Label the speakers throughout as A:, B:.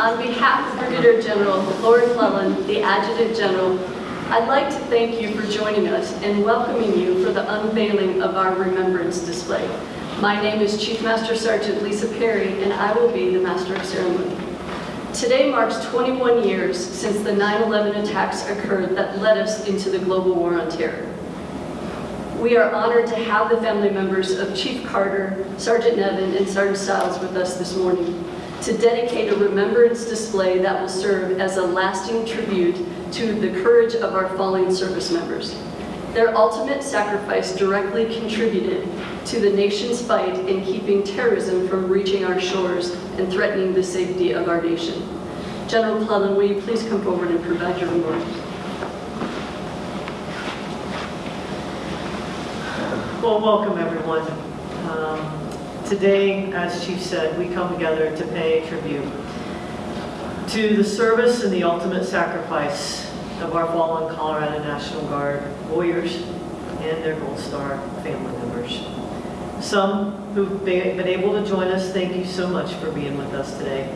A: On behalf of Brigadier General Laura Clellan, the Adjutant General, I'd like to thank you for joining us and welcoming you for the unveiling of our remembrance display. My name is Chief Master Sergeant Lisa Perry, and I will be the Master of Ceremony. Today marks 21 years since the 9/11 attacks occurred that led us into the global war on terror. We are honored to have the family members of Chief Carter, Sergeant Nevin, and Sergeant Stiles with us this morning to dedicate a remembrance display that will serve as a lasting tribute to the courage of our fallen service members. Their ultimate sacrifice directly contributed to the nation's fight in keeping terrorism from reaching our shores and threatening the safety of our nation. General Clellan, will you please come forward and provide your remarks?
B: Well, welcome everyone. Um, Today, as Chief said, we come together to pay tribute to the service and the ultimate sacrifice of our fallen Colorado National Guard warriors and their Gold Star family members. Some who've been able to join us, thank you so much for being with us today.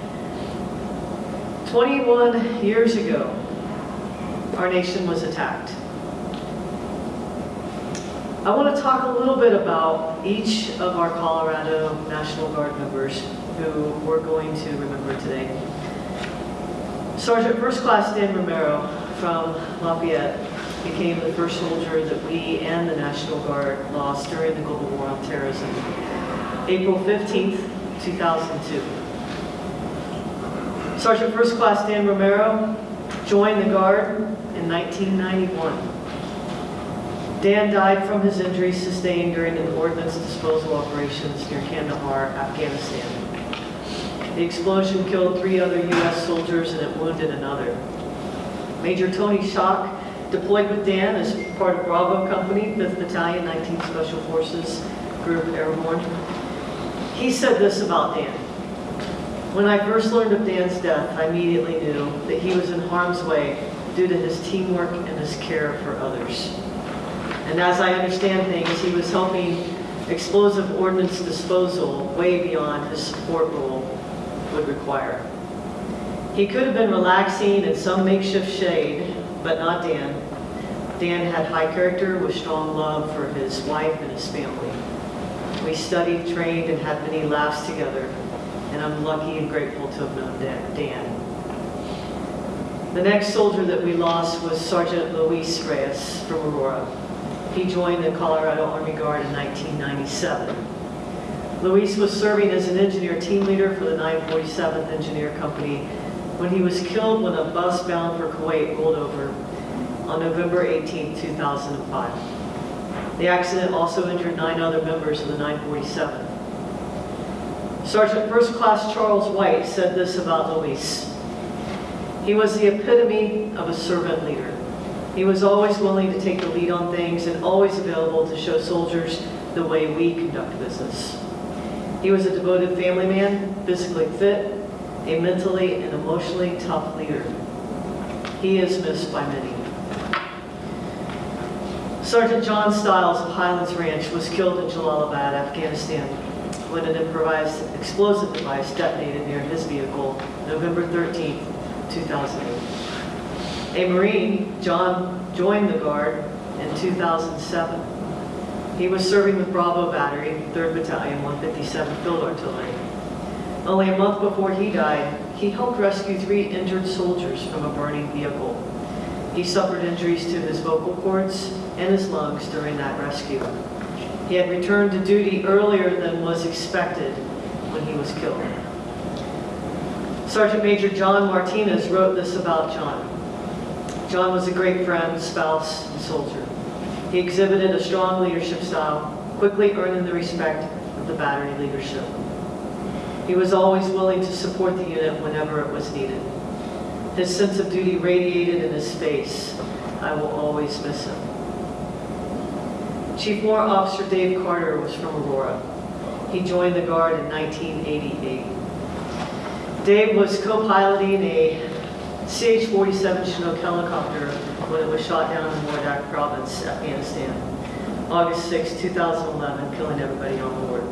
B: 21 years ago, our nation was attacked. I want to talk a little bit about each of our Colorado National Guard members who we're going to remember today. Sergeant First Class Dan Romero from Lafayette became the first soldier that we and the National Guard lost during the global war on terrorism, April 15th, 2002. Sergeant First Class Dan Romero joined the Guard in 1991. Dan died from his injuries sustained during an ordnance disposal operations near Kandahar, Afghanistan. The explosion killed three other U.S. soldiers and it wounded another. Major Tony Schock deployed with Dan as part of Bravo Company, 5th Battalion, 19th Special Forces Group Airborne. He said this about Dan. When I first learned of Dan's death, I immediately knew that he was in harm's way due to his teamwork and his care for others. And as I understand things, he was helping explosive ordnance disposal way beyond his support role would require. He could have been relaxing in some makeshift shade, but not Dan. Dan had high character with strong love for his wife and his family. We studied, trained, and had many laughs together, and I'm lucky and grateful to have known Dan. The next soldier that we lost was Sergeant Luis Reyes from Aurora. He joined the Colorado Army Guard in 1997. Luis was serving as an engineer team leader for the 947th Engineer Company when he was killed when a bus bound for Kuwait rolled over on November 18, 2005. The accident also injured nine other members of the 947th. Sergeant First Class Charles White said this about Luis. He was the epitome of a servant leader. He was always willing to take the lead on things and always available to show soldiers the way we conduct business. He was a devoted family man, physically fit, a mentally and emotionally tough leader. He is missed by many. Sergeant John Stiles of Highlands Ranch was killed in Jalalabad, Afghanistan, when an improvised explosive device detonated near his vehicle November 13, 2008. A Marine, John, joined the Guard in 2007. He was serving with Bravo Battery, 3rd Battalion, 157th Field Artillery. Only a month before he died, he helped rescue three injured soldiers from a burning vehicle. He suffered injuries to his vocal cords and his lungs during that rescue. He had returned to duty earlier than was expected when he was killed. Sergeant Major John Martinez wrote this about John. John was a great friend, spouse, and soldier. He exhibited a strong leadership style, quickly earning the respect of the battery leadership. He was always willing to support the unit whenever it was needed. His sense of duty radiated in his face. I will always miss him. Chief Warrant Officer Dave Carter was from Aurora. He joined the Guard in 1988. Dave was co-piloting a CH-47 Chinook helicopter when it was shot down in Wardak Province, Afghanistan, August 6, 2011, killing everybody on board.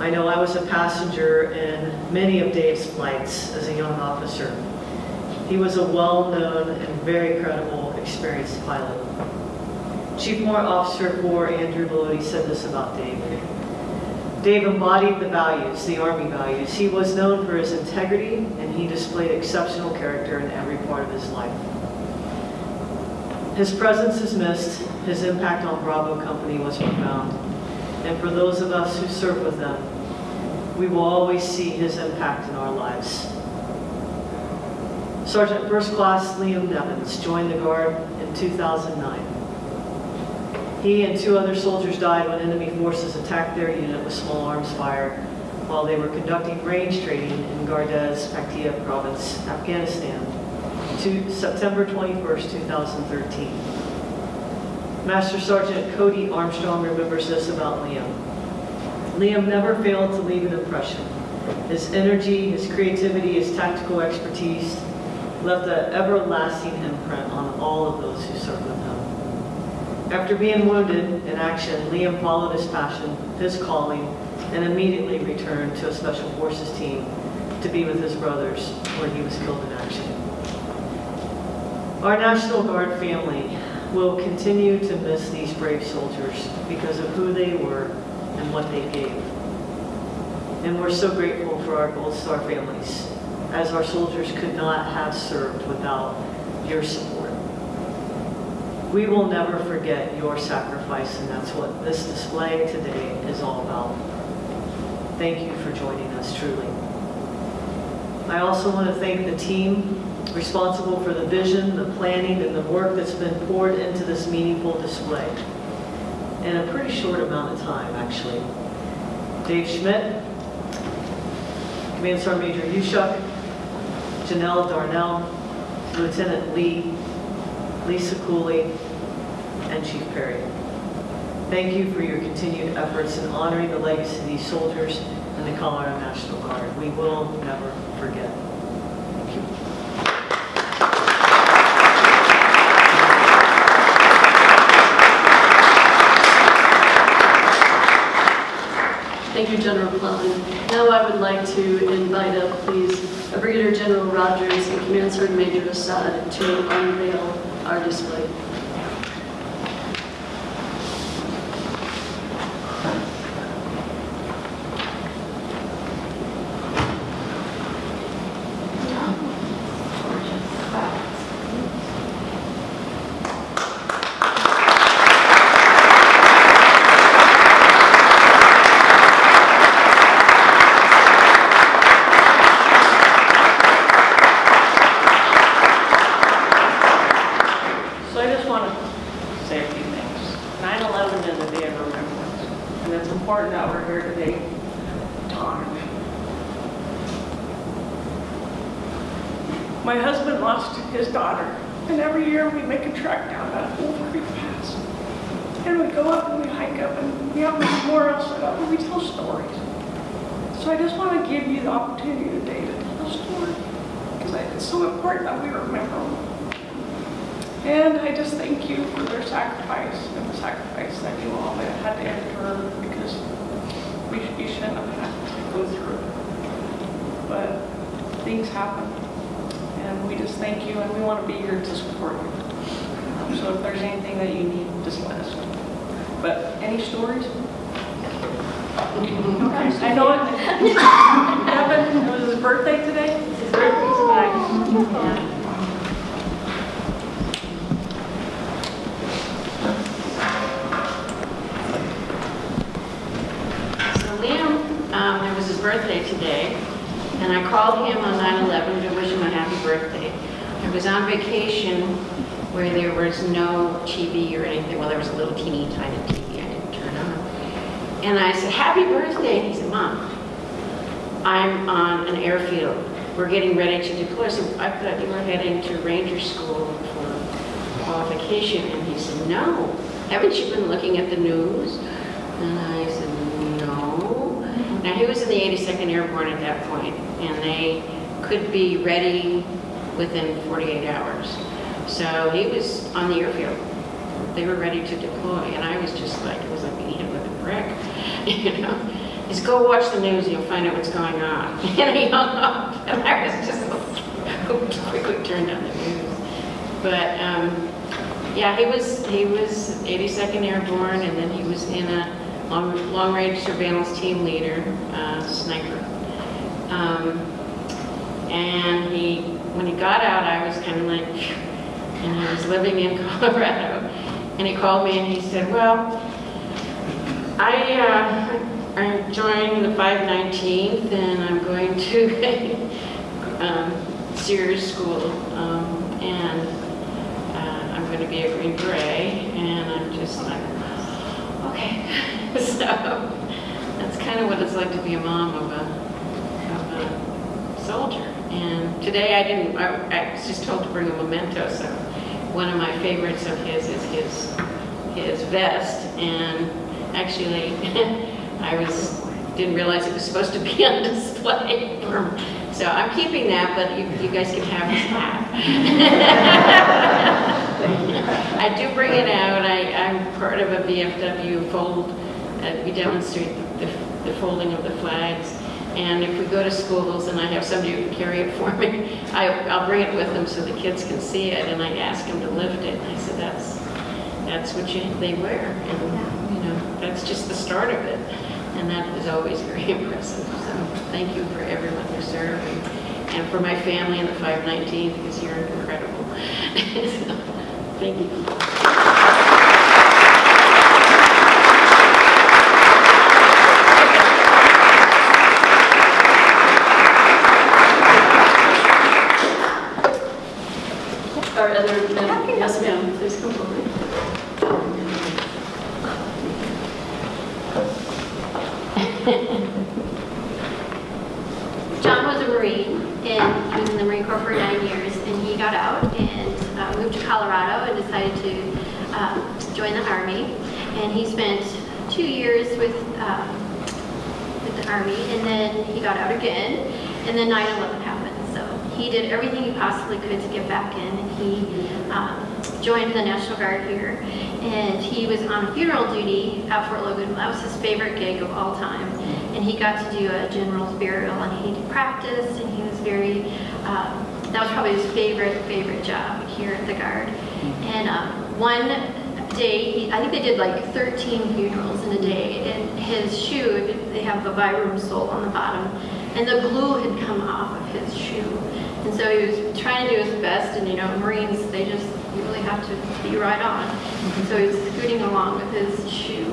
B: I know I was a passenger in many of Dave's flights as a young officer. He was a well-known and very credible, experienced pilot. Chief Warrant Officer 4 Andrew Bellotti said this about Dave. Dave embodied the values, the Army values. He was known for his integrity, and he displayed exceptional character in every part of his life. His presence is missed, his impact on Bravo Company was profound, and for those of us who serve with them, we will always see his impact in our lives. Sergeant First Class Liam Nevins joined the Guard in 2009. He and two other soldiers died when enemy forces attacked their unit with small arms fire while they were conducting range training in Gardez, Paktia province, Afghanistan, to September 21st, 2013. Master Sergeant Cody Armstrong remembers this about Liam. Liam never failed to leave an impression. His energy, his creativity, his tactical expertise left an everlasting imprint on all of those who served with him. After being wounded in action, Liam followed his passion, his calling, and immediately returned to a Special Forces team to be with his brothers where he was killed in action. Our National Guard family will continue to miss these brave soldiers because of who they were and what they gave. And we're so grateful for our Gold Star families, as our soldiers could not have served without your support. We will never forget your sacrifice, and that's what this display today is all about. Thank you for joining us, truly. I also want to thank the team responsible for the vision, the planning, and the work that's been poured into this meaningful display in a pretty short amount of time, actually. Dave Schmidt, Command Sergeant Major Yushuk, Janelle Darnell, Lieutenant Lee, Lisa Cooley, and Chief Perry. Thank you for your continued efforts in honoring the legacy of these soldiers and the Colorado National Guard. We will never forget. Thank you.
A: Thank you, General Clellan. Now I would like to invite up, please, Brigadier General Rogers and Command Sergeant Major Assad to unveil our display.
C: So I just want to say a few things. 9/11 is a day of remembrance, and it's important that we're here today to honor it. My husband lost his daughter, and every year we make a trek down that Wolf Creek Pass. And we go up and we hike up, and we have memorials set up, and we tell stories. So I just want to give you the opportunity today to tell a story, because it's so important that we remember them. And I just thank you for their sacrifice and the sacrifice that you all had to endure because we, you shouldn't have had to go through it. But things happen and we just thank you and we want to be here to support you. So if there's anything that you need, just let us know. But any stories? I know it. Kevin, it was his birthday today? His birthday's tonight.
D: So Liam, um, it was his birthday today, and I called him on 9/11 to wish him a happy birthday. I was on vacation where there was no TV or anything, well, there was a little teeny tiny TV I didn't turn on. And I said, happy birthday, and he said, Mom, I'm on an airfield. We're getting ready to deploy. So I thought you were heading to Ranger School for qualification. And he said, no. Haven't you been looking at the news? And I said, no. Now, he was in the 82nd Airborne at that point, and they could be ready within 48 hours. So he was on the airfield. They were ready to deploy, and I was just like, it was like being hit with a brick, you know? He's go watch the news, you'll find out what's going on. And he hung up, and I was just like, quickly turned on the news. But, um, yeah, he was, he was 82nd Airborne, and then he was in a long, long-range surveillance team leader, uh, sniper. Um, and he, when he got out, I was kind of like, and he was living in Colorado. And he called me and he said, well, I, uh, I joined the 519th and I'm going to um, SERE School um, and uh, I'm going to be a Green Beret. And I'm just like, okay. so that's kind of what it's like to be a mom of a, of a soldier. And today I didn't, I, I was just told to bring a memento, so one of my favorites of his is his, his vest. And actually, I was, didn't realize it was supposed to be on display. So I'm keeping that, but you, you guys can have his hat. I do bring it out. I, I'm part of a VFW fold. Uh, we demonstrate the, the folding of the flags. And if we go to schools and I have somebody who can carry it for me, I, I'll bring it with them so the kids can see it. And I ask them to lift it. And I said, that's, that's what you, they wear. And, you know, that's just the start of it. And that is always very impressive. So thank you for everyone who served and, and for my family in the 519 because you're incredible. So, Thank you.
A: Our other, men- yes ma'am, please come forward.
E: John was a Marine, and he was in the Marine Corps for nine years, and he got out and uh, moved to Colorado and decided to um, join the Army. And he spent two years with, um, with the Army, and then he got out again, and then 9/11 happened. So he did everything he possibly could to get back in, and he um, joined the National Guard here, and he was on funeral duty at Fort Logan. That was his favorite gig of all time, and he got to do a general's burial, and he practiced, and he was very. Um, that was probably his favorite favorite job here at the Guard. And um, one day, he, I think they did like 13 funerals in a day, his shoe, they have a Vibram sole on the bottom, and the glue had come off of his shoe. And so he was trying to do his best, and you know, Marines, they just, really have to be right on. And so he was scooting along with his shoe.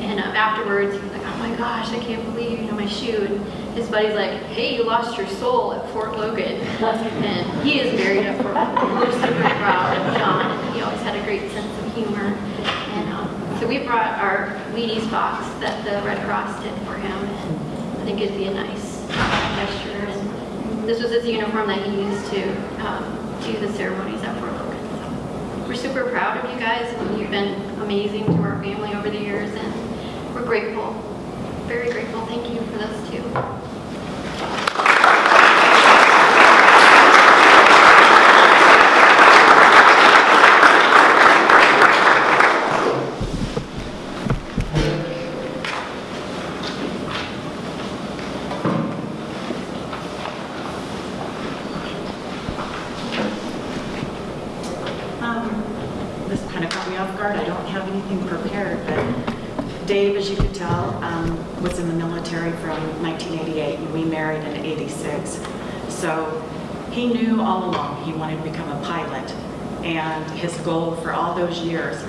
E: And um, afterwards, he was like, oh my gosh, I can't believe, you know, my shoe. And his buddy's like, hey, you lost your soul at Fort Logan. And he is married at Fort Logan. We're super proud of John. And he always had a great sense of humor. So we brought our Wheaties box that the Red Cross did for him. And I think it'd be a nice gesture. And this was his uniform that he used to um, do the ceremonies at Fort Logan. So we're super proud of you guys. You've been amazing to our family over the years. And we're grateful, very grateful. Thank you for those too.
F: Um, This kind of caught me off guard. I don't have anything prepared, but Dave, as you could tell, um, was in the military from 1988, and we married in 86. So he knew all along he wanted to become a pilot, and his goal for all those years,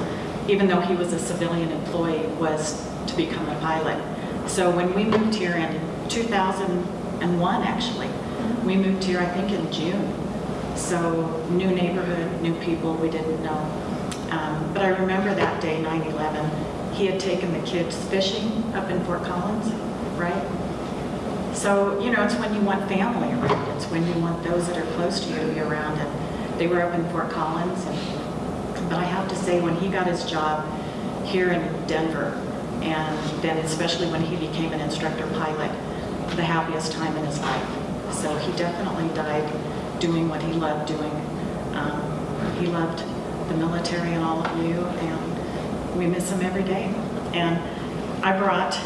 F: even though he was a civilian employee, was to become a pilot. So when we moved here in 2001, actually, we moved here, I think, in June. So new neighborhood, new people we didn't know. Um, But I remember that day, 9/11, he had taken the kids fishing up in Fort Collins, right? So, you know, it's when you want family around, it's when you want those that are close to you to be around. And they were up in Fort Collins, and, but I have to say, when he got his job here in Denver, and then especially when he became an instructor pilot, the happiest time in his life. So he definitely died doing what he loved doing. Um, He loved the military and all of you, and we miss him every day. And I brought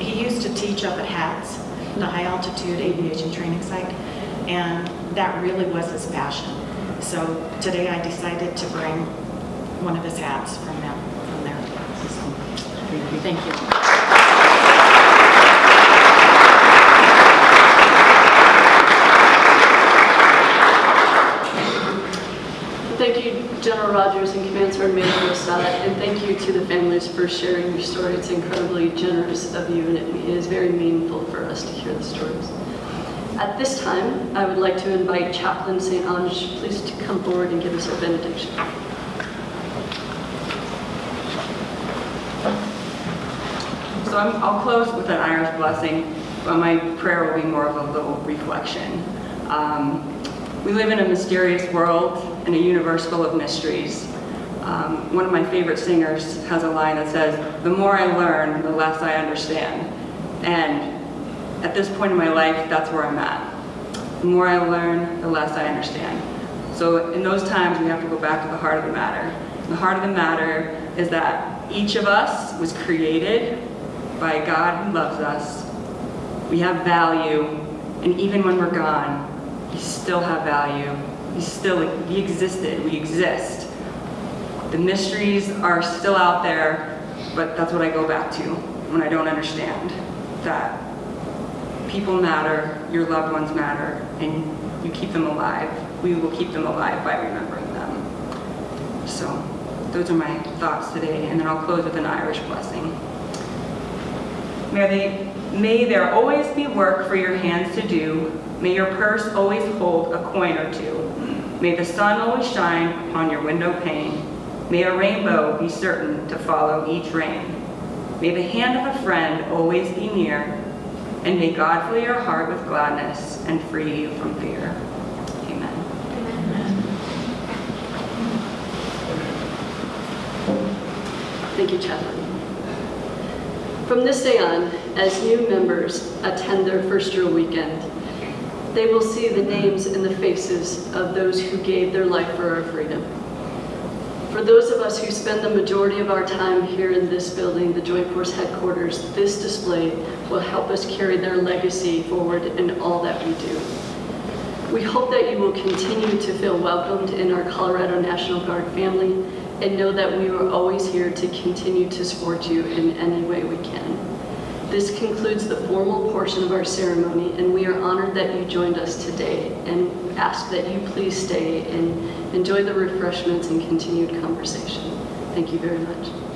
F: he used to teach up at HATS, the High Altitude Aviation Training Site, and that really was his passion. So today I decided to bring one of his hats from them, from there. Thank you.
A: Thank you, General Rogers and Command Sergeant Major Rosada, and thank you to the families for sharing your story. It's incredibly generous of you, and it is very meaningful for us to hear the stories. At this time, I would like to invite Chaplain St. Ange, please to come forward and give us a benediction.
G: So I'm, I'll close with an Irish blessing, but my prayer will be more of a little reflection. Um, we live in a mysterious world, in a universe full of mysteries. Um, one of my favorite singers has a line that says, the more I learn, the less I understand. And at this point in my life, that's where I'm at. The more I learn, the less I understand. So in those times, we have to go back to the heart of the matter. The heart of the matter is that each of us was created by God who loves us. We have value, and even when we're gone, we still have value. We still, we existed, we exist. The mysteries are still out there, but that's what I go back to when I don't understand. That people matter, your loved ones matter, and you keep them alive. We will keep them alive by remembering them. So, those are my thoughts today, and then I'll close with an Irish blessing. May, they, may there always be work for your hands to do. May your purse always hold a coin or two. May the sun always shine upon your window pane. May a rainbow be certain to follow each rain. May the hand of a friend always be near. And may God fill your heart with gladness and free you from fear. Amen.
A: Thank you, Chaplain. From this day on, as new members attend their first year weekend, they will see the names and the faces of those who gave their life for our freedom. For those of us who spend the majority of our time here in this building, the Joint Force Headquarters, this display will help us carry their legacy forward in all that we do. We hope that you will continue to feel welcomed in our Colorado National Guard family and know that we are always here to continue to support you in any way we can. This concludes the formal portion of our ceremony, and we are honored that you joined us today and ask that you please stay and enjoy the refreshments and continued conversation. Thank you very much.